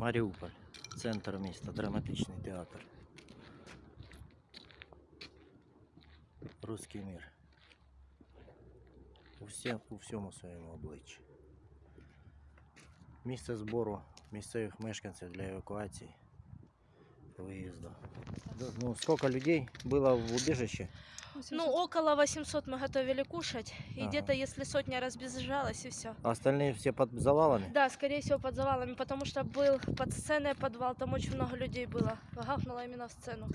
Маріуполь, центр міста, драматичний театр. Руський мір. У, всі, у всьому своєму обличчі. Місце збору місцевих мешканців для евакуації виїзду. Ну, сколько людей было в убежище? Ну, около 800 мы готовили кушать. И Ага. где-то, если сотня разбежалась, и все. А остальные все под завалами? Да, скорее всего, под завалами, потому что был под сценой подвал, там очень много людей было. Гахнуло именно в сцену.